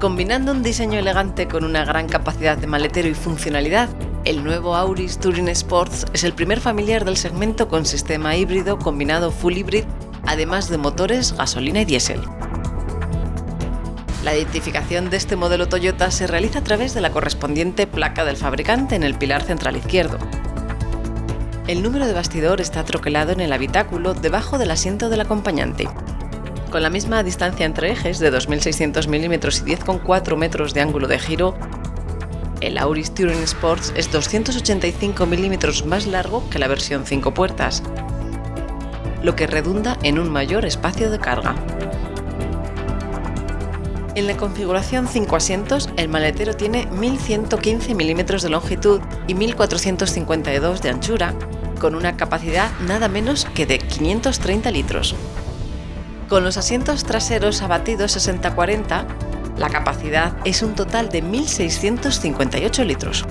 Combinando un diseño elegante con una gran capacidad de maletero y funcionalidad, el nuevo Auris Touring Sports es el primer familiar del segmento con sistema híbrido combinado full hybrid, además de motores gasolina y diésel. La identificación de este modelo Toyota se realiza a través de la correspondiente placa del fabricante en el pilar central izquierdo. El número de bastidor está troquelado en el habitáculo debajo del asiento del acompañante. Con la misma distancia entre ejes de 2.600 mm y 10,4 metros de ángulo de giro, el Auris Touring Sports es 285 mm más largo que la versión 5 puertas, lo que redunda en un mayor espacio de carga. En la configuración 5 asientos, el maletero tiene 1115 mm de longitud y 1452 de anchura, con una capacidad nada menos que de 530 litros. Con los asientos traseros abatidos 60-40, la capacidad es un total de 1.658 litros.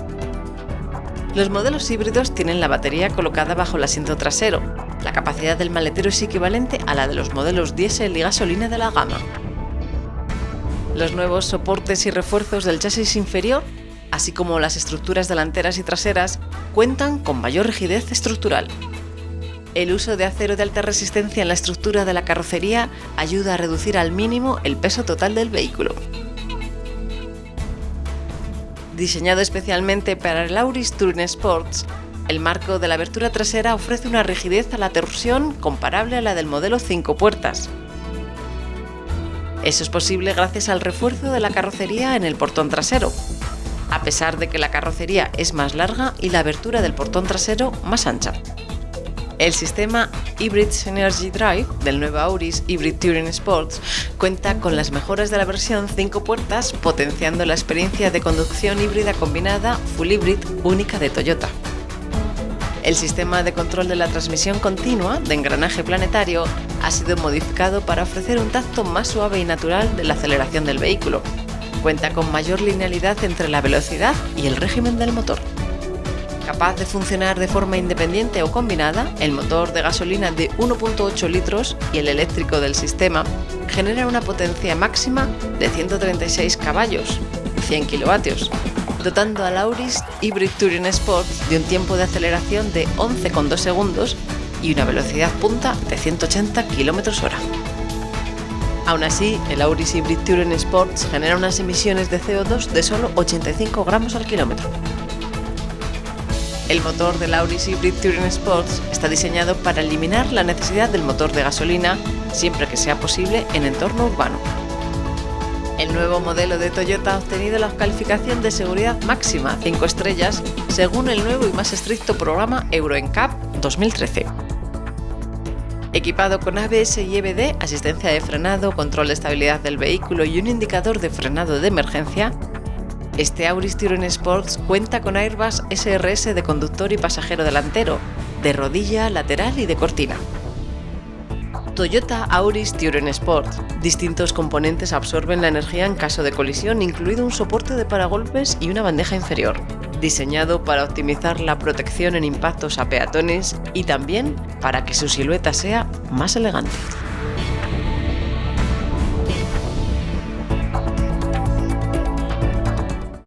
Los modelos híbridos tienen la batería colocada bajo el asiento trasero. La capacidad del maletero es equivalente a la de los modelos diésel y gasolina de la gama. Los nuevos soportes y refuerzos del chasis inferior, así como las estructuras delanteras y traseras, cuentan con mayor rigidez estructural. El uso de acero de alta resistencia en la estructura de la carrocería ayuda a reducir al mínimo el peso total del vehículo. Diseñado especialmente para el Auris Touring Sports, el marco de la abertura trasera ofrece una rigidez a la torsión comparable a la del modelo 5 puertas, eso es posible gracias al refuerzo de la carrocería en el portón trasero, a pesar de que la carrocería es más larga y la abertura del portón trasero más ancha. El sistema Hybrid Synergy Drive del nuevo Auris Hybrid Touring Sports cuenta con las mejoras de la versión 5 puertas, potenciando la experiencia de conducción híbrida combinada Full Hybrid única de Toyota. El sistema de control de la transmisión continua de engranaje planetario ha sido modificado para ofrecer un tacto más suave y natural de la aceleración del vehículo. Cuenta con mayor linealidad entre la velocidad y el régimen del motor. Capaz de funcionar de forma independiente o combinada, el motor de gasolina de 1.8 litros y el eléctrico del sistema generan una potencia máxima de 136 caballos, 100 kilovatios, dotando al Auris Hybrid Touring Sport de un tiempo de aceleración de 11,2 segundos y una velocidad punta de 180 km hora. Aún así, el Auris Hybrid Touring Sports genera unas emisiones de CO2 de solo 85 gramos al kilómetro. El motor del Auris Hybrid Touring Sports está diseñado para eliminar la necesidad del motor de gasolina siempre que sea posible en entorno urbano. El nuevo modelo de Toyota ha obtenido la calificación de seguridad máxima 5 estrellas según el nuevo y más estricto programa Euro NCAP 2013. Equipado con ABS y EBD, asistencia de frenado, control de estabilidad del vehículo y un indicador de frenado de emergencia, este Auris Touring Sports cuenta con airbags SRS de conductor y pasajero delantero, de rodilla, lateral y de cortina. Toyota Auris Touring Sport. Distintos componentes absorben la energía en caso de colisión, incluido un soporte de paragolpes y una bandeja inferior. Diseñado para optimizar la protección en impactos a peatones y también para que su silueta sea más elegante.